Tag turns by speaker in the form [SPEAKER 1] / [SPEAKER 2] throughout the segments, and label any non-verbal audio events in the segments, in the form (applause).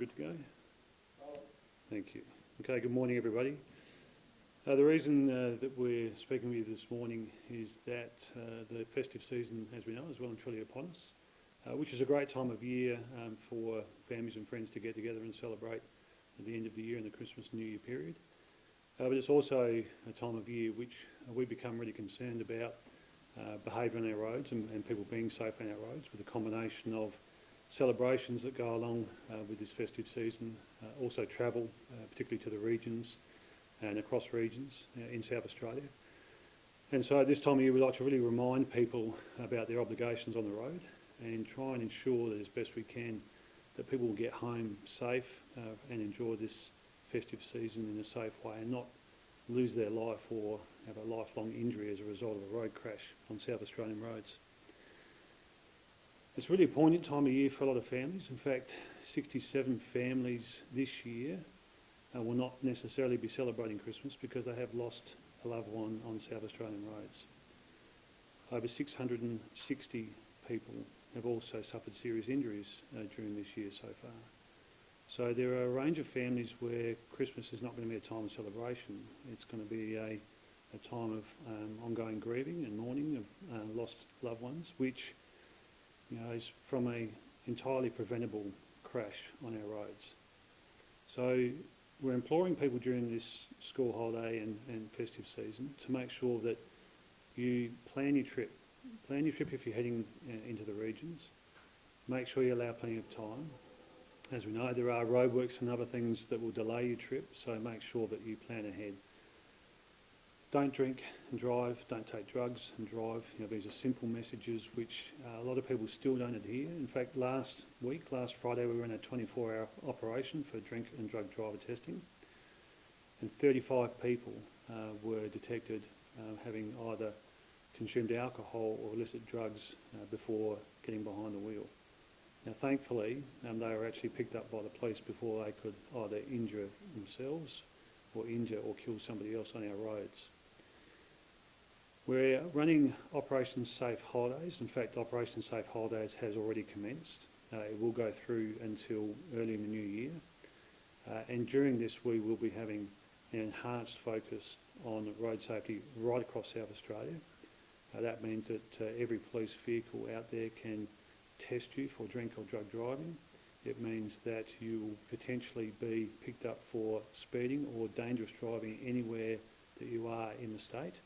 [SPEAKER 1] good to go? Thank you. Okay, good morning, everybody. Uh, the reason uh, that we're speaking with you this morning is that uh, the festive season, as we know, is well and truly upon us, uh, which is a great time of year um, for families and friends to get together and celebrate at the end of the year and the Christmas New Year period. Uh, but it's also a time of year which we become really concerned about uh, behaviour on our roads and, and people being safe on our roads with a combination of celebrations that go along uh, with this festive season, uh, also travel, uh, particularly to the regions and across regions in South Australia. And so at this time of year, we like to really remind people about their obligations on the road and try and ensure that as best we can that people will get home safe uh, and enjoy this festive season in a safe way and not lose their life or have a lifelong injury as a result of a road crash on South Australian roads. It's really a poignant time of year for a lot of families. In fact, 67 families this year uh, will not necessarily be celebrating Christmas because they have lost a loved one on South Australian roads. Over 660 people have also suffered serious injuries uh, during this year so far. So there are a range of families where Christmas is not going to be a time of celebration. It's going to be a, a time of um, ongoing grieving and mourning of uh, lost loved ones, which you know, is from a entirely preventable crash on our roads. So we're imploring people during this school holiday and, and festive season to make sure that you plan your trip. Plan your trip if you're heading uh, into the regions. Make sure you allow plenty of time as we know, there are roadworks and other things that will delay your trip, so make sure that you plan ahead. Don't drink and drive, don't take drugs and drive. You know, these are simple messages which uh, a lot of people still don't adhere. In fact, last week, last Friday, we were in a 24-hour operation for drink and drug driver testing, and 35 people uh, were detected uh, having either consumed alcohol or illicit drugs uh, before getting behind the wheel. Now, thankfully, um, they were actually picked up by the police before they could either injure themselves or injure or kill somebody else on our roads. We're running Operation Safe Holidays. In fact, Operation Safe Holidays has already commenced. Uh, it will go through until early in the new year. Uh, and during this, we will be having an enhanced focus on road safety right across South Australia. Uh, that means that uh, every police vehicle out there can test you for drink or drug driving. It means that you will potentially be picked up for speeding or dangerous driving anywhere that you are in the state.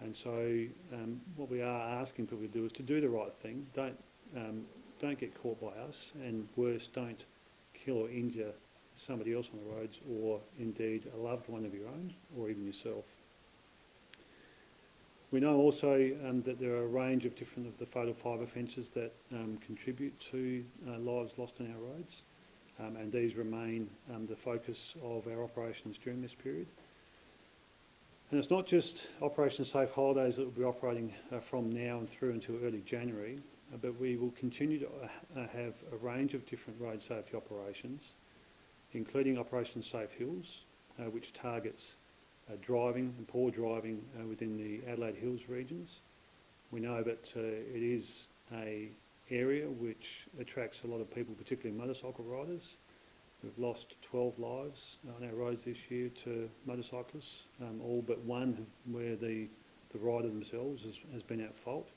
[SPEAKER 1] And so um, what we are asking people to do is to do the right thing. Don't, um, don't get caught by us and worse, don't kill or injure somebody else on the roads or indeed a loved one of your own or even yourself. We know also um, that there are a range of different of the fatal five offences that um, contribute to uh, lives lost on our roads, um, and these remain um, the focus of our operations during this period. And it's not just Operation Safe Holidays that will be operating uh, from now and through until early January, uh, but we will continue to uh, have a range of different road safety operations, including Operation Safe Hills, uh, which targets uh, driving and poor driving uh, within the Adelaide Hills regions. We know that it is a area which attracts a lot of people, particularly motorcycle riders. We've lost 12 lives on our roads this year to motorcyclists, um, all but one where the, the rider themselves has, has been at fault.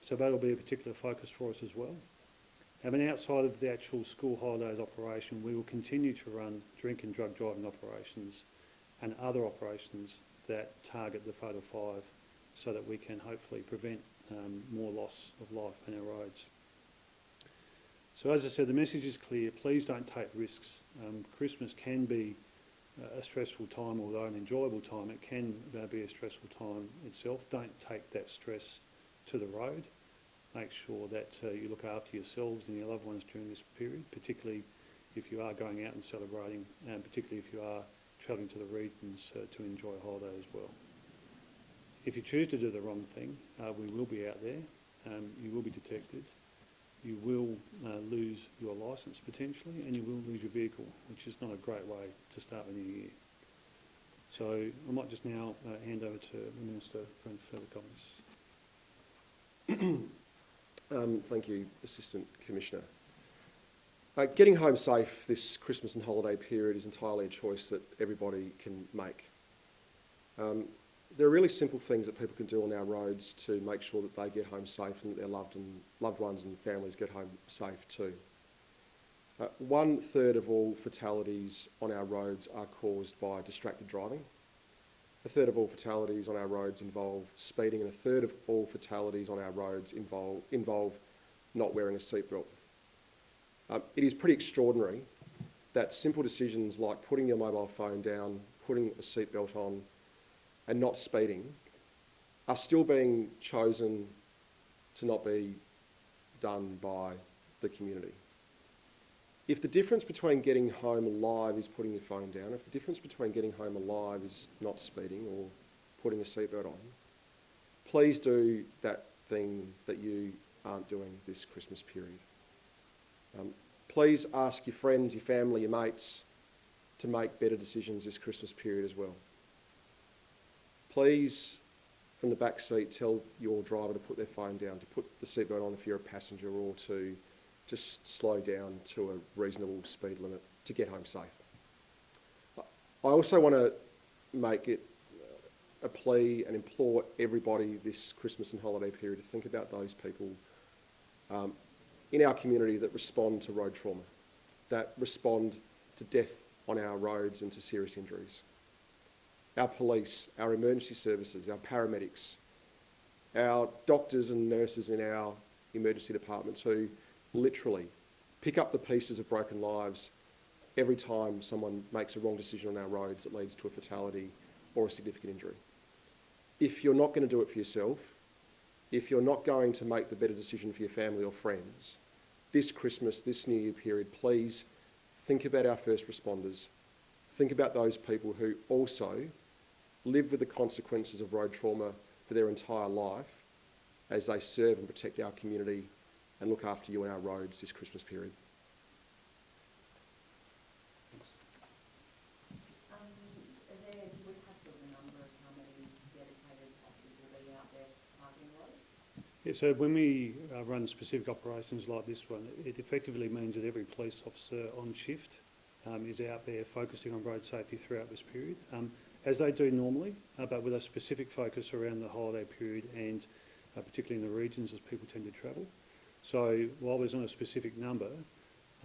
[SPEAKER 1] So that'll be a particular focus for us as well. I mean, outside of the actual school holidays operation, we will continue to run drink and drug driving operations and other operations that target the Fatal Five so that we can hopefully prevent um, more loss of life on our roads. So as I said, the message is clear. Please don't take risks. Um, Christmas can be uh, a stressful time, although an enjoyable time. It can be a stressful time itself. Don't take that stress to the road. Make sure that uh, you look after yourselves and your loved ones during this period, particularly if you are going out and celebrating, and particularly if you are travelling to the regions uh, to enjoy a holiday as well. If you choose to do the wrong thing, uh, we will be out there. Um, you will be detected. You will uh, lose your licence potentially, and you will lose your vehicle, which is not a great way to start the new year. So I might just now uh, hand over to the Minister for further comments. (clears throat)
[SPEAKER 2] um, thank you, Assistant Commissioner. Uh, getting home safe this Christmas and holiday period is entirely a choice that everybody can make. Um, there are really simple things that people can do on our roads to make sure that they get home safe and that their loved, and, loved ones and families get home safe too. Uh, one third of all fatalities on our roads are caused by distracted driving. A third of all fatalities on our roads involve speeding, and a third of all fatalities on our roads involve, involve not wearing a seatbelt. Um, it is pretty extraordinary that simple decisions like putting your mobile phone down, putting a seatbelt on, and not speeding are still being chosen to not be done by the community. If the difference between getting home alive is putting your phone down, if the difference between getting home alive is not speeding or putting a seatbelt on, please do that thing that you aren't doing this Christmas period. Um, please ask your friends, your family, your mates to make better decisions this Christmas period as well. Please, from the back seat, tell your driver to put their phone down, to put the seatbelt on if you're a passenger, or to just slow down to a reasonable speed limit to get home safe. I also want to make it a plea and implore everybody this Christmas and holiday period to think about those people um, in our community that respond to road trauma, that respond to death on our roads and to serious injuries our police, our emergency services, our paramedics, our doctors and nurses in our emergency departments who literally pick up the pieces of broken lives every time someone makes a wrong decision on our roads that leads to a fatality or a significant injury. If you're not going to do it for yourself, if you're not going to make the better decision for your family or friends, this Christmas, this New Year period, please think about our first responders. Think about those people who also live with the consequences of road trauma for their entire life as they serve and protect our community and look after you on our roads this Christmas period.
[SPEAKER 3] Um, there, do we have sort of a number of how many dedicated officers will be out there parking roads?
[SPEAKER 1] Yeah, so when we uh, run specific operations like this one, it effectively means that every police officer on shift um, is out there focusing on road safety throughout this period. Um, as they do normally, uh, but with a specific focus around the holiday period and uh, particularly in the regions as people tend to travel. So while there's not a specific number,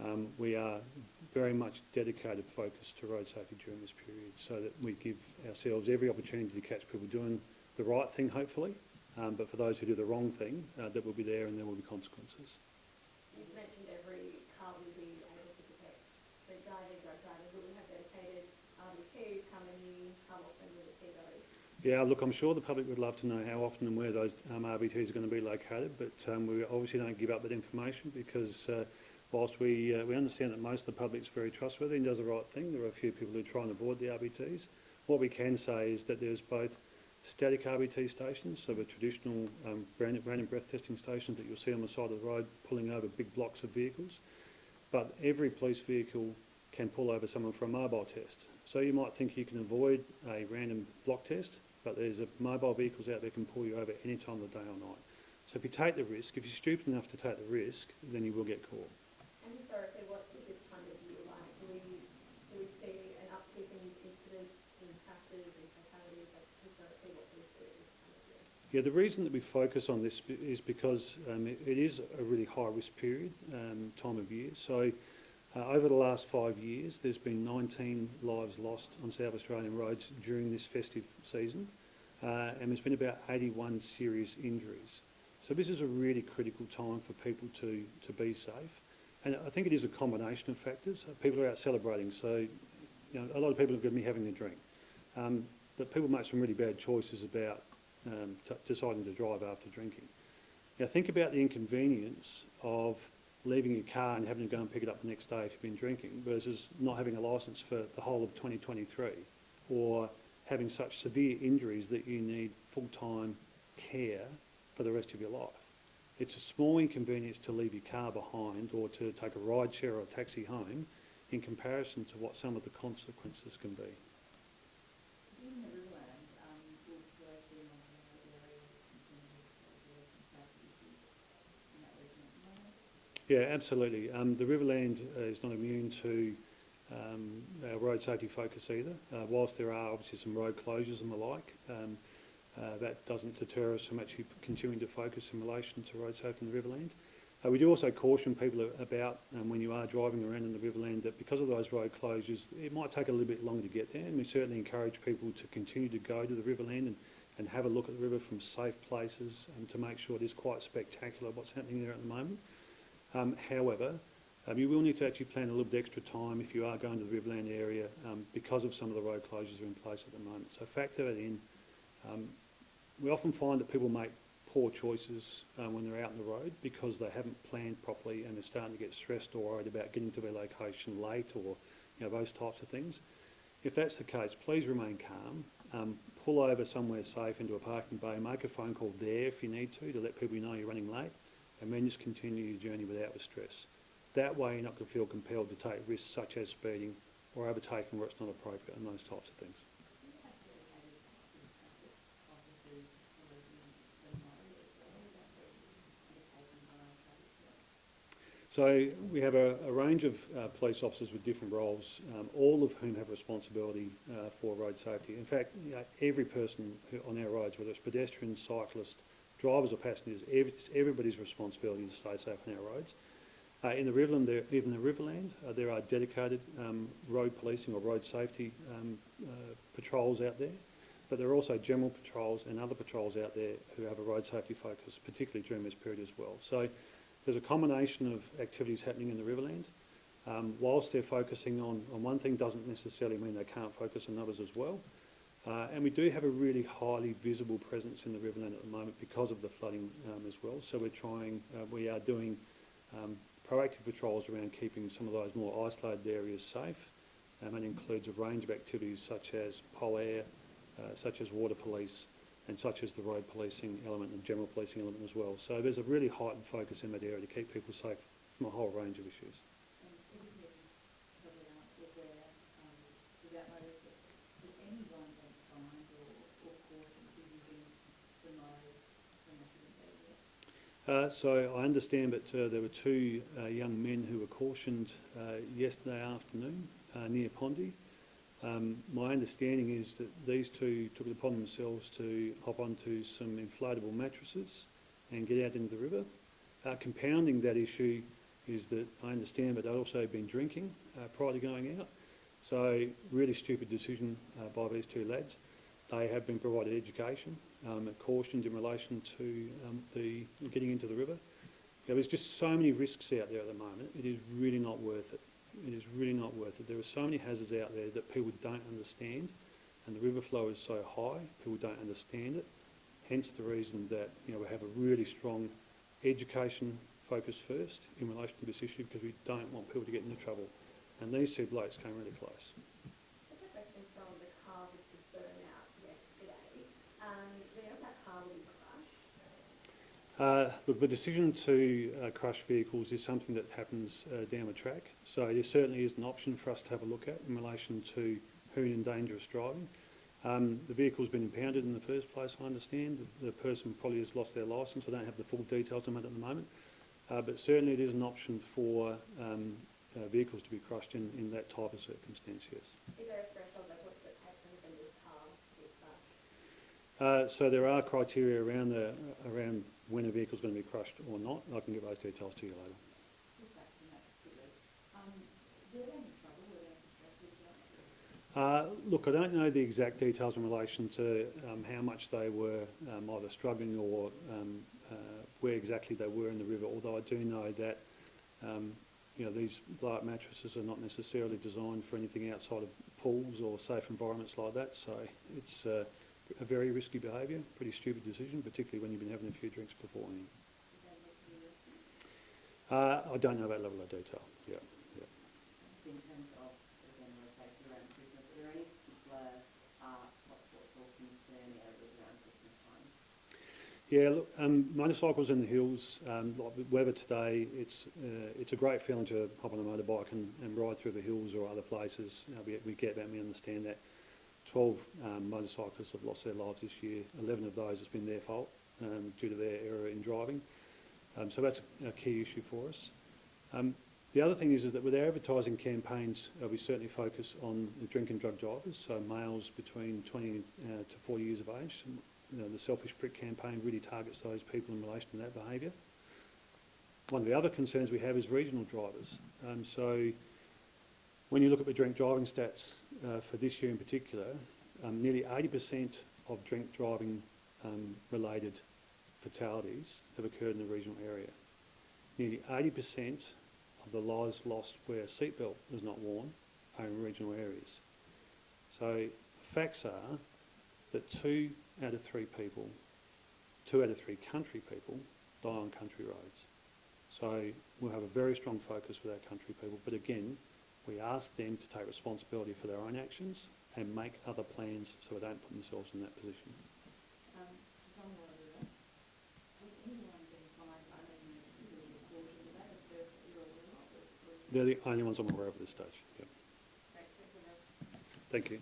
[SPEAKER 1] um, we are very much dedicated focus to road safety during this period so that we give ourselves every opportunity to catch people doing the right thing, hopefully, um, but for those who do the wrong thing, uh, that will be there and there will be consequences.
[SPEAKER 3] You've mentioned every car will be able to detect drink driving, drug driving. Will we have dedicated RBTs? How many, how often will we see those?
[SPEAKER 1] Yeah, look, I'm sure the public would love to know how often and where those um, RBTs are going to be located, but um, we obviously don't give up that information because uh, whilst we, uh, we understand that most of the public is very trustworthy and does the right thing, there are a few people who try and avoid the RBTs. What we can say is that there's both static RBT stations, so the traditional um, random, random breath testing stations that you'll see on the side of the road pulling over big blocks of vehicles, but every police vehicle can pull over someone for a mobile test. So you might think you can avoid a random block test, but there's a mobile vehicles out there can pull you over any time of the day or night. So if you take the risk, if you're stupid enough to take the risk, then you will get caught.
[SPEAKER 3] And historically, what is this time of year like? Do we, do we see an uptick in incidents, crashes and fatalities? Like historically, what do we see this time of year?
[SPEAKER 1] Yeah, the reason that we focus on this is because um, it, it is a really high risk period, um, time of year. So uh, over the last five years, there's been 19 lives lost on South Australian roads during this festive season, uh, and there's been about 81 serious injuries. So this is a really critical time for people to, to be safe. And I think it is a combination of factors. Uh, people are out celebrating, so you know, a lot of people are going to be having a drink. Um, but people make some really bad choices about um, deciding to drive after drinking. Now think about the inconvenience of leaving your car and having to go and pick it up the next day if you've been drinking versus not having a licence for the whole of 2023 or having such severe injuries that you need full-time care for the rest of your life. It's a small inconvenience to leave your car behind or to take a ride share or a taxi home in comparison to what some of the consequences can be.
[SPEAKER 4] In the Riverland, um, will there be monitoring those areas in terms of the safety issues in that region at the moment?
[SPEAKER 1] Yeah, absolutely. Um, the Riverland uh, is not immune to um, road safety focus either. Uh, whilst there are obviously some road closures and the like, um, uh, that doesn't deter us from actually continuing to focus in relation to road safety in the Riverland. Uh, we do also caution people about um, when you are driving around in the Riverland that because of those road closures, it might take a little bit longer to get there. And we certainly encourage people to continue to go to the Riverland and, and have a look at the river from safe places and to make sure it is quite spectacular what's happening there at the moment. Um, however, um, you will need to actually plan a little bit extra time if you are going to the Riverland area um, because of some of the road closures are in place at the moment. So factor that in. Um, we often find that people make poor choices um, when they're out on the road because they haven't planned properly and they're starting to get stressed or worried about getting to their location late or you know, those types of things. If that's the case, please remain calm. Um, pull over somewhere safe into a parking bay. Make a phone call there if you need to to let people know you're running late and then just continue your journey without the stress. That way you're not going to feel compelled to take risks such as speeding or overtaking where it's not appropriate and those types of things. So we have a, a range of uh, police officers with different roles, um, all of whom have responsibility uh, for road safety. In fact, you know, every person who, on our roads, whether it's pedestrians, cyclists, drivers or passengers, it's everybody's responsibility to stay safe on our roads. Uh, in the Riverland, there, even in the Riverland, uh, there are dedicated um, road policing or road safety um, uh, patrols out there, but there are also general patrols and other patrols out there who have a road safety focus, particularly during this period as well. So there's a combination of activities happening in the Riverland. Um, whilst they're focusing on, on one thing doesn't necessarily mean they can't focus on others as well. Uh, and we do have a really highly visible presence in the Riverland at the moment because of the flooding um, as well. So we're trying, uh, we are doing um, proactive patrols around keeping some of those more isolated areas safe. Um, and includes a range of activities such as PolAir, uh, such as water police, and such as the road policing element and general policing element as well. So there's a really heightened focus in that area to keep people safe from a whole range of issues.
[SPEAKER 4] And even if probably aren't aware, um, without notice, that has anyone been fined or, or cautioned for using the mode when they shouldn't be there?
[SPEAKER 1] Uh, so I understand that uh, there were two uh, young men who were cautioned uh, yesterday afternoon uh, near Pondy. Um, my understanding is that these two took it upon themselves to hop onto some inflatable mattresses and get out into the river. Compounding that issue is that I understand that they'd also been drinking prior to going out. So really stupid decision by these two lads. They have been provided education, um, cautioned in relation to um, the getting into the river. You know, there's just so many risks out there at the moment. It is really not worth it. It is really not worth it. There are so many hazards out there that people don't understand, and the river flow is so high, people don't understand it. Hence the reason that you know we have a really strong education focus first in relation to this issue because we don't want people to get into trouble. And these two blokes came really close.
[SPEAKER 3] Just a question from the car which was burned out yesterday. Um, do you know if that car will be crushed?
[SPEAKER 1] Uh, look, the decision to uh, crush vehicles is something that happens uh, down the track. So there certainly is an option for us to have a look at in relation to hoon and dangerous driving. Um, the vehicle's been impounded in the first place, I understand. The, the person probably has lost their licence. I don't have the full details on that at the moment. Uh, but certainly it is an option for um, uh, vehicles to be crushed in, in that type of circumstance, yes.
[SPEAKER 3] Is there a threshold, like what does it take for an offending car to be crushed?
[SPEAKER 1] Uh, so there are criteria around, the, around when a vehicle's going to be crushed or not. I can get those details to you later.
[SPEAKER 4] Just back to that. Um, were they in trouble? Were they in stress with that?
[SPEAKER 1] Uh, Look, I don't know the exact details in relation to um, how much they were um, either struggling or um, uh, where exactly they were in the river, although I do know that, um, you know, these blow-up mattresses are not necessarily designed for anything outside of pools or safe environments like that, so it's uh, a very risky behaviour, pretty stupid decision, particularly when you've been having a few drinks beforehand.
[SPEAKER 4] Did they look to the rescue?
[SPEAKER 1] Uh, I don't know that level of detail, yeah.
[SPEAKER 4] Just in terms of the general safety around Christmas, are there any particular uh, hotspots or concern areas around Christmas time?
[SPEAKER 1] Yeah, look, um, motorcycles in the hills, um, like the weather today, it's, uh, it's a great feeling to hop on a motorbike and, and ride through the hills or other places. You know, we, we get that, and we understand that. 12 um, motorcyclists have lost their lives this year. 11 of those has been their fault um, due to their error in driving. Um, so that's a key issue for us. Um, the other thing is, is that with our advertising campaigns, uh, we certainly focus on the drink and drug drivers, so males between 20 uh, to 40 years of age. You know, the Selfish Prick campaign really targets those people in relation to that behaviour. One of the other concerns we have is regional drivers. Um, so when you look at the drink driving stats uh, for this year in particular, um, nearly 80% of drink driving um, related fatalities have occurred in the regional area. Nearly 80% of the lives lost where a seatbelt was not worn are in regional areas. So facts are that two out of three people, two out of three country people die on country roads. So we'll have a very strong focus with our country people, but again, we ask them to take responsibility for their own actions and make other plans so they don't put themselves in that position.
[SPEAKER 4] Um, John Water, has anyone been fined only in the quarter, is that a first that you're aware of? or- or-
[SPEAKER 1] They're the only ones I'm aware of at this stage. Yep.
[SPEAKER 4] Thanks, thanks for that.
[SPEAKER 1] Thank you.